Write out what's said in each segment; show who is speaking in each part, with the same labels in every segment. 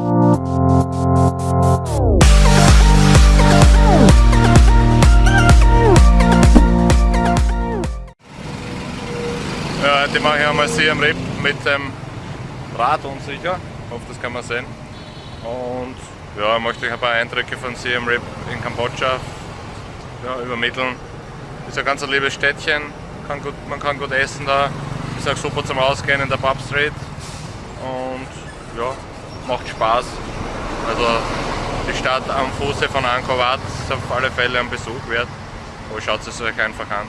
Speaker 1: Ja, heute mache ich einmal Sie am Rip mit dem Rad unsicher. Ich hoffe, das kann man sehen. Und ja, ich möchte euch ein paar Eindrücke von Siem Reap in Kambodscha ja, übermitteln. Ist ein ganz liebes Städtchen, kann gut, man kann gut essen da, ist auch super zum Ausgehen in der Pub Street und ja, macht Spaß. Also die Stadt am Fuße von Angkor Wat ist auf alle Fälle ein Besuch wert, aber schaut es euch einfach an.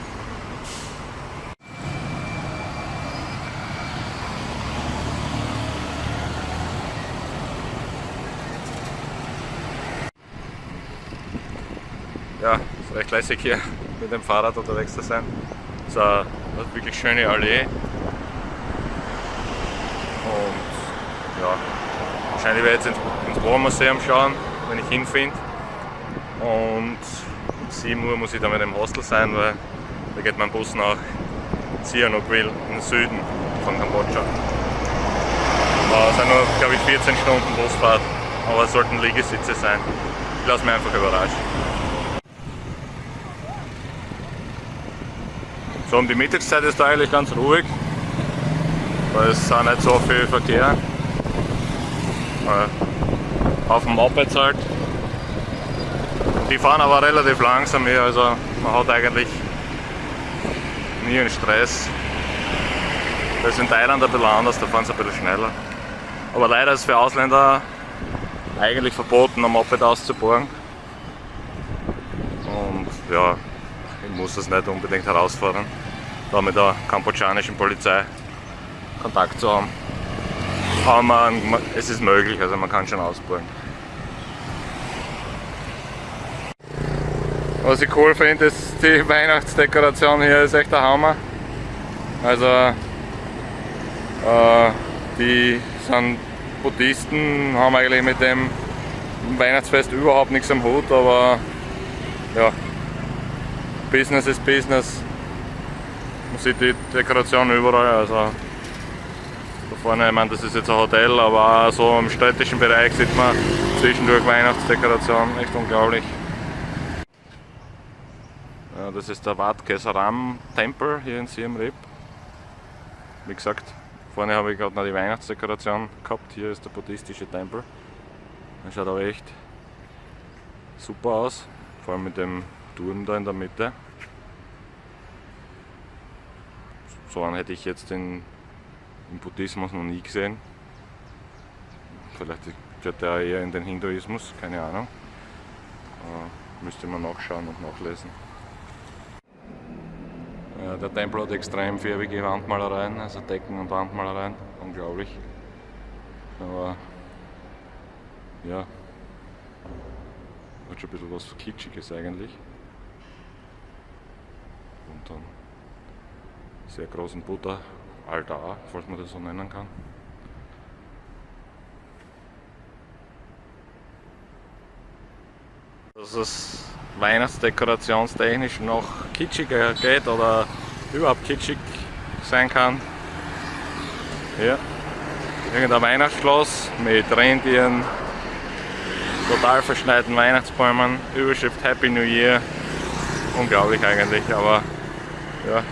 Speaker 1: ja, ist recht lässig hier mit dem Fahrrad unterwegs zu sein. Es ist eine, wirklich schöne Allee. Und ja, wahrscheinlich werde ich jetzt ins, ins Warmuseum schauen, wenn ich hinfinde. Und um 7 Uhr muss ich dann mit dem Hostel sein, weil da geht mein Bus nach Sihanoukville im Süden von Kambodscha. Es sind nur, glaube ich, 14 Stunden Busfahrt, aber es sollten Liegesitze sein. Ich lasse mich einfach überraschen. So um die Mittagszeit ist da eigentlich ganz ruhig, weil es auch nicht so viel Verkehr. Auf dem Mopeds halt. Die fahren aber relativ langsam hier, also man hat eigentlich nie einen Stress. Das ist in Thailand ein bisschen anders, da fahren sie ein bisschen schneller. Aber leider ist für Ausländer eigentlich verboten, am Moped auszubohren. Und ja, ich muss das nicht unbedingt herausfordern, da mit der kambodschanischen Polizei Kontakt zu haben. Aber man, es ist möglich, also man kann schon ausbauen. Was ich cool finde, ist die Weihnachtsdekoration hier ist echt der Hammer. Also äh, die sind Buddhisten, haben eigentlich mit dem Weihnachtsfest überhaupt nichts am Hut, aber ja, Business ist Business. Man sieht die Dekoration überall. Also vorne, ich meine, das ist jetzt ein Hotel, aber auch so im städtischen Bereich sieht man zwischendurch Weihnachtsdekoration. Echt unglaublich. Ja, das ist der Wat Kesaram Tempel hier in Siem Reap. Wie gesagt, vorne habe ich gerade noch die Weihnachtsdekoration gehabt. Hier ist der buddhistische Tempel. Der schaut aber echt super aus, vor allem mit dem Turm da in der Mitte. So einen hätte ich jetzt in, im Buddhismus noch nie gesehen. Vielleicht gehört der eher in den Hinduismus, keine Ahnung. Äh, müsste man nachschauen und nachlesen. Äh, der Tempel hat extrem farbige Wandmalereien, also Decken und Wandmalereien, unglaublich. Aber ja, hat schon ein bisschen was Kitschiges eigentlich. Und dann sehr großen Buddha-Altar, falls man das so nennen kann. Dass es weihnachtsdekorationstechnisch noch kitschiger geht oder überhaupt kitschig sein kann. Hier, irgendein Weihnachtsschloss mit Rentieren, total verschneiten Weihnachtsbäumen, Überschrift Happy New Year. Unglaublich eigentlich, aber ja,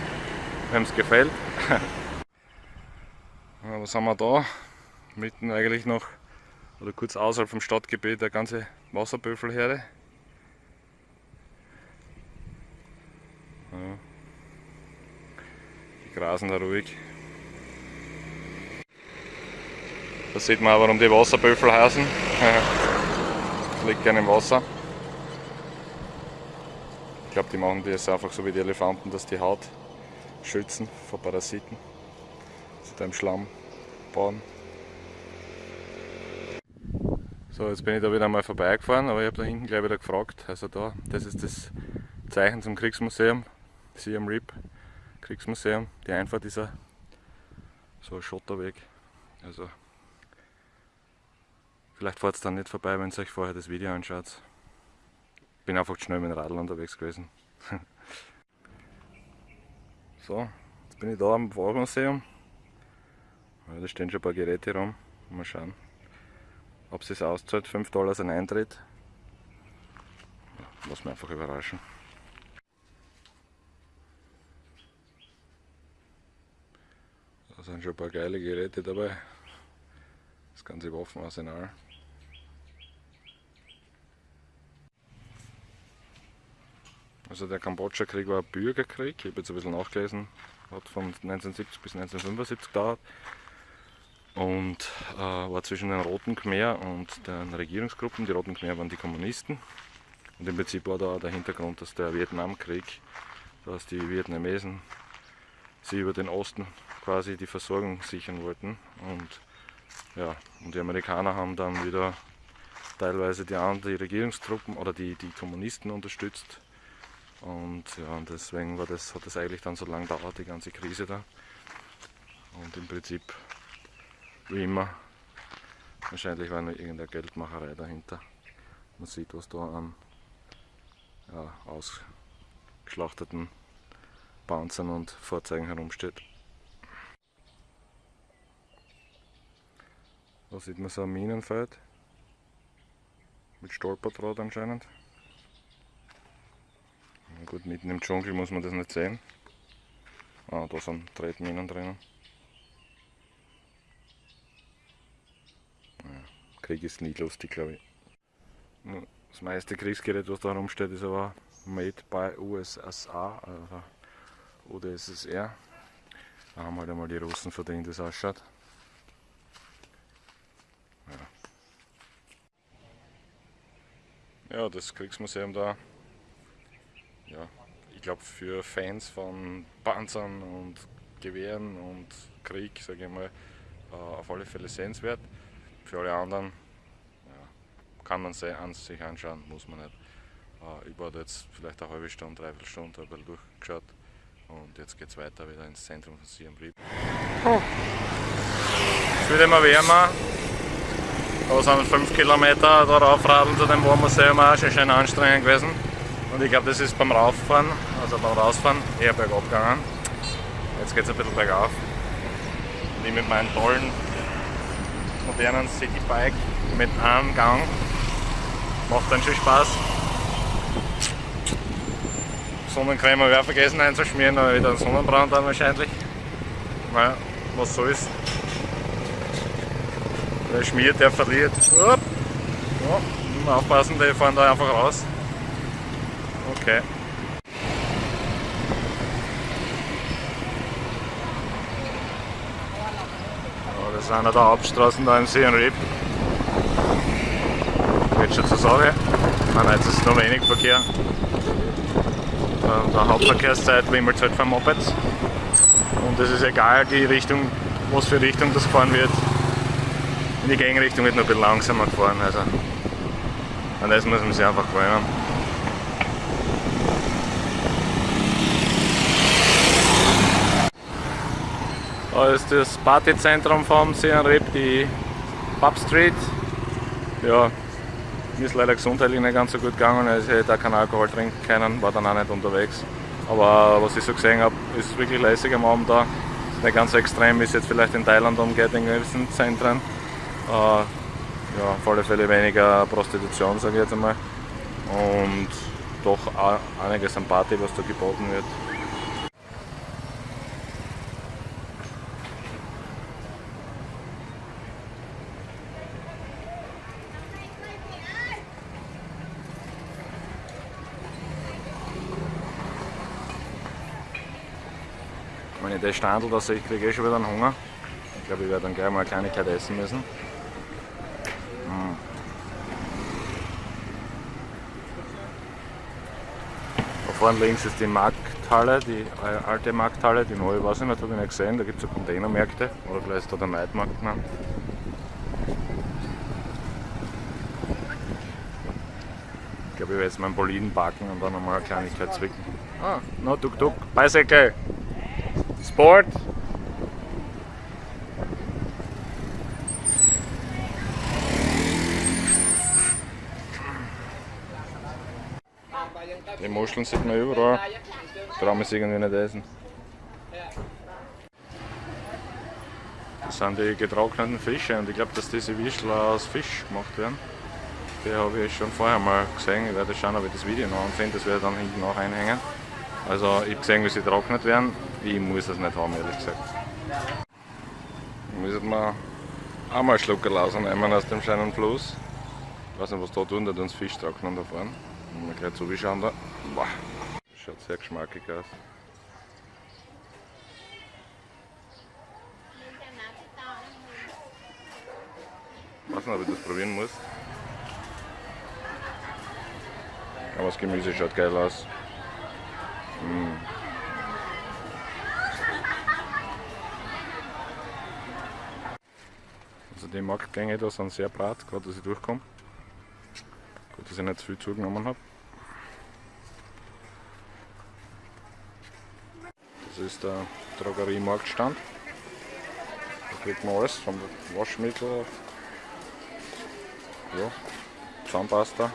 Speaker 1: wem es gefällt. was haben wir da? Mitten eigentlich noch, oder kurz außerhalb vom Stadtgebiet, der ganze Wasserbüffelherde. Ja. Die grasen da ruhig. Da sieht man auch, warum die Wasserbüffel heißen. liegt gerne im Wasser. Ich glaube, die machen das einfach so wie die Elefanten, dass die Haut schützen vor Parasiten. Sie da im Schlamm bauen. So, jetzt bin ich da wieder einmal vorbeigefahren, aber ich habe da hinten gleich wieder gefragt. Also da, das ist das Zeichen zum Kriegsmuseum, Siam Reap Kriegsmuseum. Die Einfahrt ist so ein Schotterweg. Also Vielleicht fahrt es dann nicht vorbei, wenn ihr euch vorher das Video anschaut. Bin einfach schnell mit dem Radl unterwegs gewesen. so, jetzt bin ich da am Wahlmuseum. Ja, da stehen schon ein paar Geräte rum. Mal schauen, ob es auszahlt, 5 Dollar ein Eintritt. Lass mich einfach überraschen. Da sind schon ein paar geile Geräte dabei. Das ganze Waffenarsenal. Also der Kambodscha-Krieg war ein Bürgerkrieg, ich habe jetzt ein bisschen nachgelesen, hat von 1970 bis 1975 gedauert und äh, war zwischen den Roten Khmer und den Regierungsgruppen. Die Roten Khmer waren die Kommunisten und im Prinzip war da der Hintergrund, dass der Vietnamkrieg, dass die Vietnamesen sie über den Osten quasi die Versorgung sichern wollten und ja, und die Amerikaner haben dann wieder teilweise die, die Regierungstruppen oder die, die Kommunisten unterstützt und ja, und deswegen war das, hat das eigentlich dann so lange gedauert, die ganze Krise da. Und im Prinzip, wie immer, wahrscheinlich war nur irgendeine Geldmacherei dahinter. Man sieht, was da an ja, ausgeschlachteten Panzern und Fahrzeugen herumsteht. Da sieht man so ein Minenfeld mit Stolperdraht anscheinend. Gut, mitten im Dschungel muss man das nicht sehen. Ah, da sind Tretminen drinnen. Ja, Krieg ist nie lustig, glaube ich. Das meiste Kriegsgerät, was da rumsteht, ist aber made by USSA, also UdSSR. Da haben halt einmal die Russen verdient, das ausschaut. Ja. ja, das Kriegsmuseum da ja, ich glaube für Fans von Panzern und Gewehren und Krieg, sage ich mal, äh, auf alle Fälle sehenswert. Für alle anderen kann man sich anschauen, muss man nicht. Äh, ich war jetzt vielleicht eine halbe Stunde, dreiviertel Stunde, bisschen durchgeschaut und jetzt geht es weiter wieder ins Zentrum von Siem Reap. Oh. Es wird immer wärmer. Da sind 5 Kilometer darauf radeln zu dem Warmuseum auch schon schön anstrengend gewesen. Und ich glaube, das ist beim Rauffahren, also beim Rausfahren, eher bergab gegangen. Jetzt geht es ein bisschen bergauf. Und ich mit meinem tollen, modernen Citybike mit einem Gang macht dann schon Spaß. Sonnencreme habe ich auch vergessen einzuschmieren, aber wieder einen Sonnenbrand dann wahrscheinlich. Naja, was soll's. Wer schmiert, der verliert. Ja, aufpassen, die fahren da einfach raus. Okay. Das ist einer der Hauptstraßen da im Siem Reap. Geht schon zur Sache. Nein, jetzt ist nur wenig Verkehr. Der Hauptverkehrszeit wimmelt halt von Mopeds. Und es ist egal, die Richtung, was für Richtung das gefahren wird. In die Gegenrichtung wird nur ein bisschen langsamer gefahren. Also an das muss man sich einfach gewöhnen. Da ist das Partyzentrum vom Reap, die Pub Street. Ja, mir ist leider gesundheitlich nicht ganz so gut gegangen, also ich hätte auch keinen Alkohol trinken können, war dann auch nicht unterwegs. Aber was ich so gesehen habe, ist wirklich lässig am Abend da. Nicht ganz so extrem, wie es jetzt vielleicht in Thailand umgeht in gewissen Zentren. Äh, ja, auf alle Fälle weniger Prostitution, sage ich jetzt einmal. Und doch einiges an Party, was da geboten wird. Ich das Standel da sehe, kriege ich eh schon wieder einen Hunger. Ich glaube, ich werde dann gleich mal eine Kleinigkeit essen müssen. Hm. Da vorne links ist die Markthalle, die äh, alte Markthalle, die neue weiß ich nicht, habe ich nicht gesehen. Da gibt es so Containermärkte oder vielleicht ist da der Neidmarkt genannt. Ich glaube, ich werde jetzt meinen Boliden backen und dann nochmal eine Kleinigkeit zwicken. Ah, no, tuk tuk, bicycle! Sport. Die Muscheln sieht man überall. Wir es irgendwie nicht essen. Das sind die getrockneten Fische und ich glaube, dass diese Wischler aus Fisch gemacht werden. Die habe ich schon vorher mal gesehen. Ich werde schauen, ob ich das Video noch anfinde. Das werde ich dann hinten noch einhängen. Also ich habe gesehen, wie sie getrocknet werden. Ich muss das nicht haben, ehrlich gesagt. Müssen wir auch mal Schluckerl rausnehmen aus dem schönen Fluss. Ich weiß nicht, was da tun, da tun sie Fisch trocknen da vorne. Mal gleich zuschauen da. Boah, schaut sehr geschmackig aus. Ich weiß nicht, ob ich das probieren muss. Aber das Gemüse schaut geil aus. Mm. Also die Marktgänge da sind sehr brat, gerade dass ich durchkomme. Gut, dass ich nicht zu viel zugenommen habe. Das ist der Drogeriemarktstand. Da kriegt man alles, von Waschmittel, ja, Zahnpasta,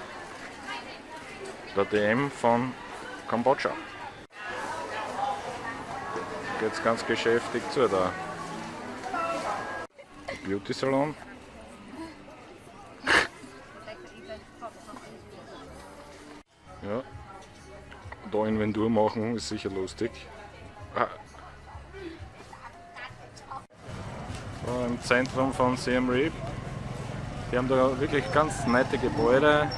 Speaker 1: der DM von Kambodscha. Geht's ganz geschäftig zu da. Beauty Salon. Ja. Da Inventur machen ist sicher lustig. Ah. So, Im Zentrum von Siem Reap. Die haben da wirklich ganz nette Gebäude.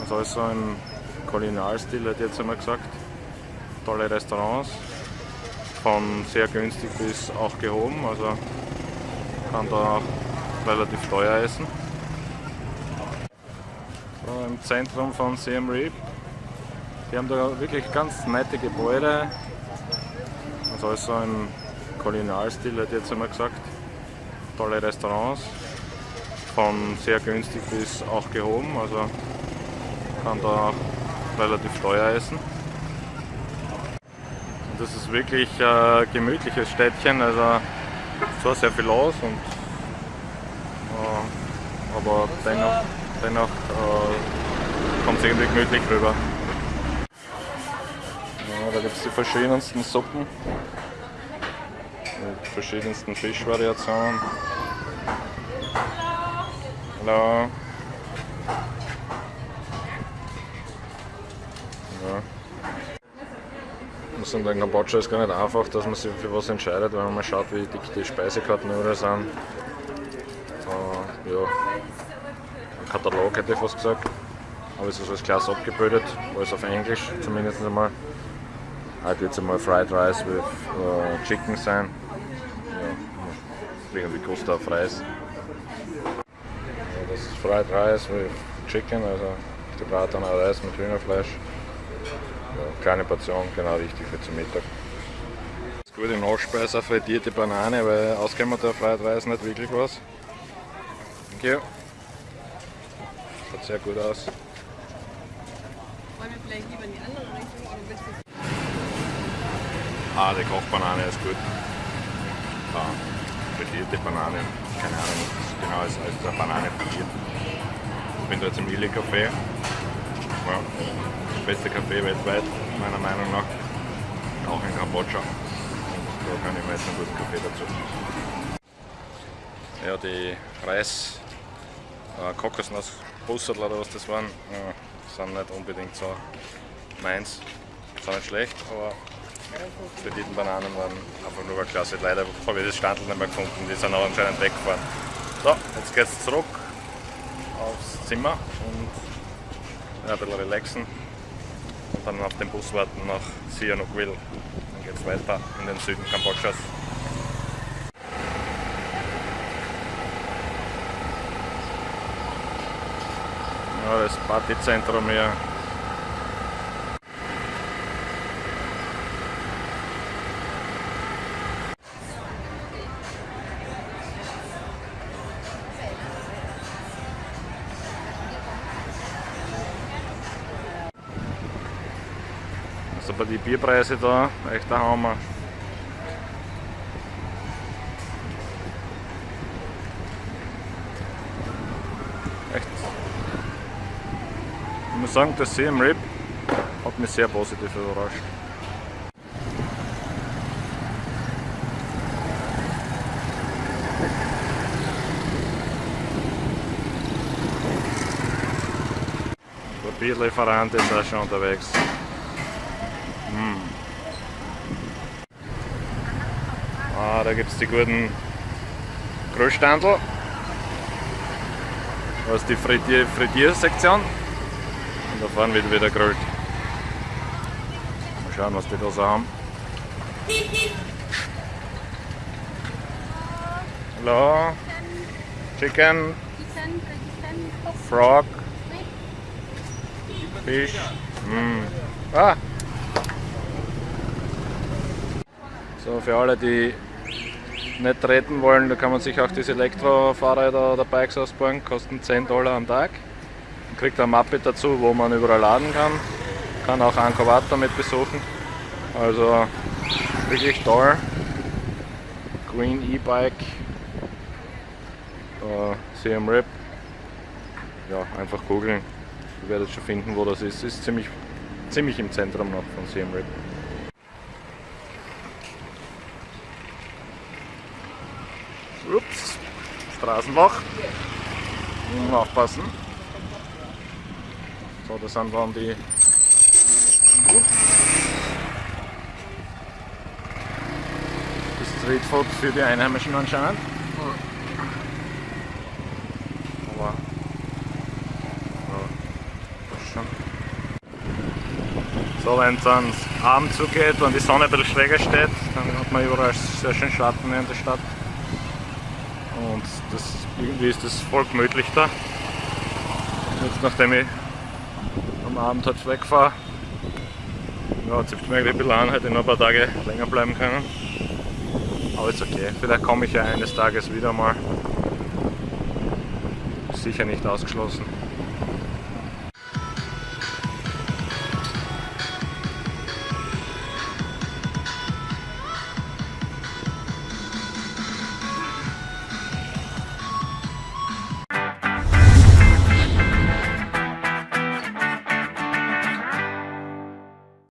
Speaker 1: Also alles so im Kolonialstil, hätte ich jetzt einmal gesagt. Tolle Restaurants. Von sehr günstig bis auch gehoben. Also kann da auch relativ teuer essen. So, Im Zentrum von Siem Reap. Die haben da wirklich ganz nette Gebäude. Also alles so im Kolonialstil, hätte ich jetzt einmal gesagt. Tolle Restaurants. Von sehr günstig bis auch gehoben. Also kann da auch relativ teuer essen. Und das ist wirklich ein äh, gemütliches Städtchen. Also zwar sehr viel los, und, äh, aber dennoch, dennoch äh, kommt es irgendwie gemütlich rüber. Ja, da gibt es die verschiedensten Suppen mit verschiedensten Fischvariationen. Hallo. Ja. Sind in Kambodscha ist gar nicht einfach, dass man sich für was entscheidet, wenn man mal schaut, wie dick die Speisekarten überall sind. Äh, ja, ein Katalog hätte ich fast gesagt. Aber es ist alles klasse abgebildet, alles auf Englisch zumindest einmal. Heute wird es einmal Fried Rice with uh, Chicken sein. Ja, irgendwie auf Reis. Ja, das ist Fried Rice with Chicken, also gebratener Reis mit Hühnerfleisch. Ja, kleine Portion, genau richtig für zum Mittag. Gute Nachspeise, frittierte Banane, weil auskennen der Fried Reis nicht wirklich was. Danke. Schaut sehr gut aus.
Speaker 2: Wollen wir vielleicht lieber in die andere Richtung oder willst du
Speaker 1: Ah, die Kochbanane ist gut. Ah, frittierte Banane, keine Ahnung, genau ist als eine Banane frittiert. Ich bin da jetzt im Illy Café. Beste Café weltweit, meiner Meinung nach. Auch in Kambodscha. Und da kann ich mir jetzt einen guten Kaffee dazu. Ja, die Reis, äh, Kokosnuss, Bussel oder was das waren, äh, sind nicht unbedingt so meins. Sind nicht schlecht, aber frittierten Bananen waren einfach nur Klasse. Leider habe ich das Standel nicht mehr gefunden, die sind auch anscheinend weggefahren. So, jetzt geht es zurück aufs Zimmer und ein bisschen relaxen dann auf den Bus warten nach Sihanoukville. Dann geht es weiter in den Süden Kambodschas. Ja, das Partyzentrum hier. aber die Bierpreise da, echt der Hammer. Echt. Ich muss sagen, das See im Rip hat mich sehr positiv überrascht. Der Bierlieferant ist auch schon unterwegs. Da gibt es die guten Grillstandel. Da ist die Frittier Frittiersektion. Und da vorne wird wieder grillt. Mal schauen, was die da so haben. Hallo. Chicken, Frog, Fish. Mm. Ah. So, für alle, die nicht treten wollen, da kann man sich auch diese Elektrofahrräder oder Bikes ausbauen, kosten 10 Dollar am Tag. Man kriegt ein Mappe dazu, wo man überall laden kann. Kann auch Angkor Wat damit besuchen. Also wirklich toll. Green E-Bike. CM Rip. Ja, einfach googeln. Ihr werdet schon finden, wo das ist. Ist ziemlich, ziemlich im Zentrum noch von CM Rip. Straßenloch. Muss aufpassen. So, das sind dann die. Das Streetfood für die Einheimischen anscheinend. Aber. Ja. So, wenn es dann Abend zugeht und die Sonne ein bisschen schräger steht, dann hat man überall sehr schön Schatten in der Stadt. Das, irgendwie ist das voll gemütlich da. Jetzt nachdem ich am Abend halt wegfahre, ja, zipft mir eigentlich ein bisschen an, hätte ich noch ein paar Tage länger bleiben können. Aber ist okay, vielleicht komme ich ja eines Tages wieder mal. Sicher nicht ausgeschlossen.